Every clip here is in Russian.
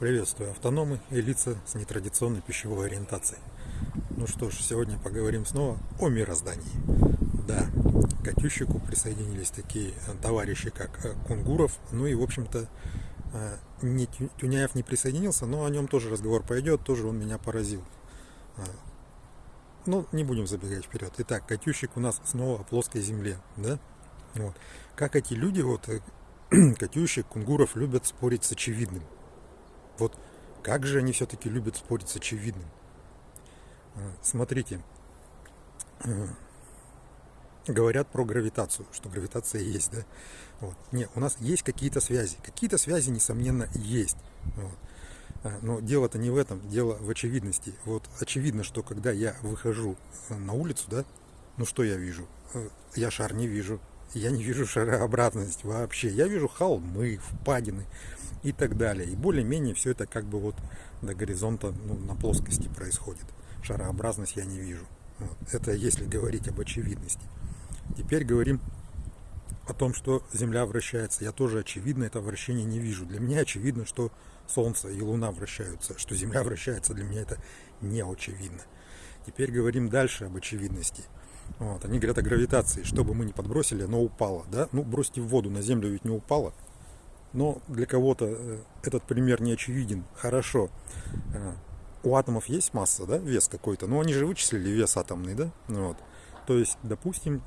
Приветствую автономы и лица с нетрадиционной пищевой ориентацией. Ну что ж, сегодня поговорим снова о мироздании. Да, к Катющику присоединились такие товарищи, как э, Кунгуров. Ну и, в общем-то, э, Тюняев не присоединился, но о нем тоже разговор пойдет, тоже он меня поразил. Э, ну, не будем забегать вперед. Итак, Катющик у нас снова о плоской земле, да? Вот. Как эти люди, вот, Катющик, Кунгуров, любят спорить с очевидным. Вот как же они все-таки любят спорить с очевидным. А, смотрите, а, говорят про гравитацию, что гравитация есть, да? Вот. Нет, у нас есть какие-то связи. Какие-то связи, несомненно, есть. Вот. А, но дело-то не в этом, дело в очевидности. Вот очевидно, что когда я выхожу на улицу, да, ну что я вижу? Я шар не вижу. Я не вижу шарообразность вообще. Я вижу холмы, впадины, и так далее. И более-менее все это как бы вот до горизонта ну, на плоскости происходит. Шарообразность я не вижу. Вот. Это если говорить об очевидности. Теперь говорим о том, что Земля вращается. Я тоже очевидно это вращение не вижу. Для меня очевидно, что Солнце и Луна вращаются. Что Земля вращается, для меня это не очевидно. Теперь говорим дальше об очевидности. Вот. Они говорят о гравитации. Что бы мы ни подбросили, оно упало. Да? Ну, бросьте в воду, на Землю ведь не упало. Но для кого-то э, этот пример не очевиден. Хорошо. Э, у атомов есть масса, да, вес какой-то. Но они же вычислили вес атомный, да? Вот. То есть, допустим,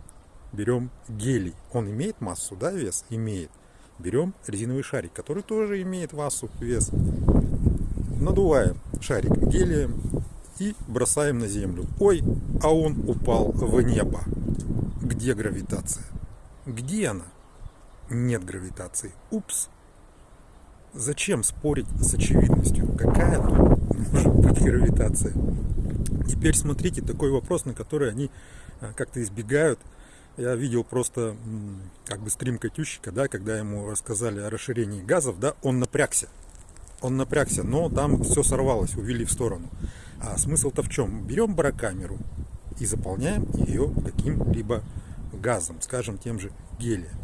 берем гелий. Он имеет массу, да, вес? Имеет. Берем резиновый шарик, который тоже имеет массу, вес. Надуваем шарик гелием и бросаем на землю. Ой, а он упал в небо. Где гравитация? Где она? Нет гравитации. Упс. Зачем спорить с очевидностью? Какая тут может быть гравитация? Теперь смотрите, такой вопрос, на который они а, как-то избегают. Я видел просто как бы стрим Катющика, да, когда ему рассказали о расширении газов, да, он напрягся. Он напрягся, но там все сорвалось, увели в сторону. А смысл-то в чем? Берем барокамеру и заполняем ее каким-либо газом, скажем, тем же гелием.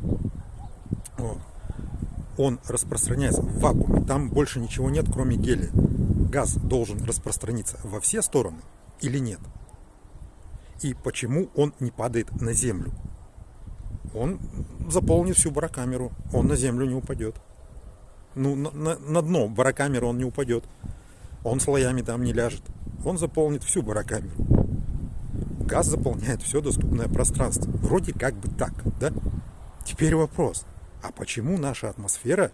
Он распространяется в вакууме, там больше ничего нет, кроме гелия. Газ должен распространиться во все стороны или нет? И почему он не падает на землю? Он заполнит всю барокамеру, он на землю не упадет. Ну, на, на, на дно барокамеры он не упадет. Он слоями там не ляжет. Он заполнит всю барокамеру. Газ заполняет все доступное пространство. Вроде как бы так, да? Теперь вопрос а почему наша атмосфера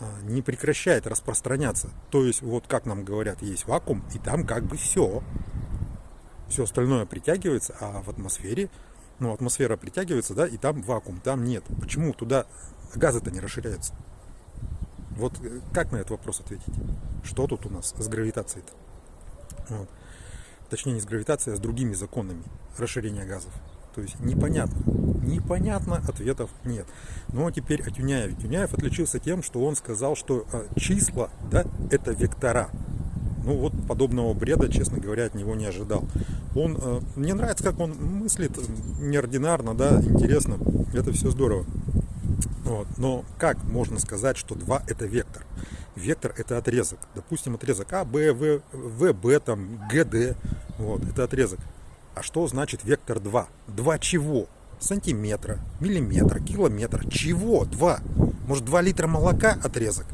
а, не прекращает распространяться. То есть, вот как нам говорят, есть вакуум, и там как бы все. Все остальное притягивается, а в атмосфере, ну, атмосфера притягивается, да, и там вакуум, там нет. Почему туда газы-то не расширяются? Вот э, как на этот вопрос ответить? Что тут у нас с гравитацией-то? Вот. Точнее, не с гравитацией, а с другими законами расширения газов. То есть непонятно. Непонятно, ответов нет. Но теперь о Тюняеве. Тюняев отличился тем, что он сказал, что а, числа, да, это вектора. Ну вот подобного бреда, честно говоря, от него не ожидал. Он, э, мне нравится, как он мыслит, неординарно, да, интересно. Это все здорово. Вот. Но как можно сказать, что 2 это вектор? Вектор это отрезок. Допустим, отрезок А, Б, В, В, Б, там, Г, Д. Вот, это отрезок. А что значит вектор 2? 2 чего? Сантиметра, миллиметра, километра. Чего? 2. Может 2 литра молока отрезок?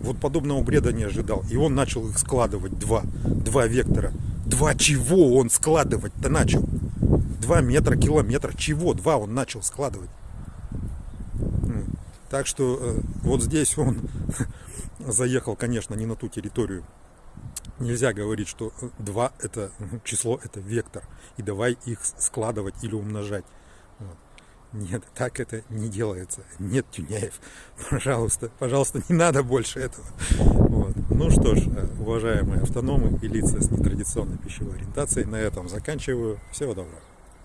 Вот подобного бреда не ожидал. И он начал их складывать. Два. Два вектора. Два чего он складывать-то начал? Два метра, километра. Чего? Два он начал складывать. Так что э, вот здесь он заехал, конечно, не на ту территорию, Нельзя говорить, что 2 это число, это вектор, и давай их складывать или умножать. Вот. Нет, так это не делается. Нет, Тюняев, пожалуйста, пожалуйста, не надо больше этого. Вот. Ну что ж, уважаемые автономы и лица с нетрадиционной пищевой ориентацией, на этом заканчиваю. Всего доброго.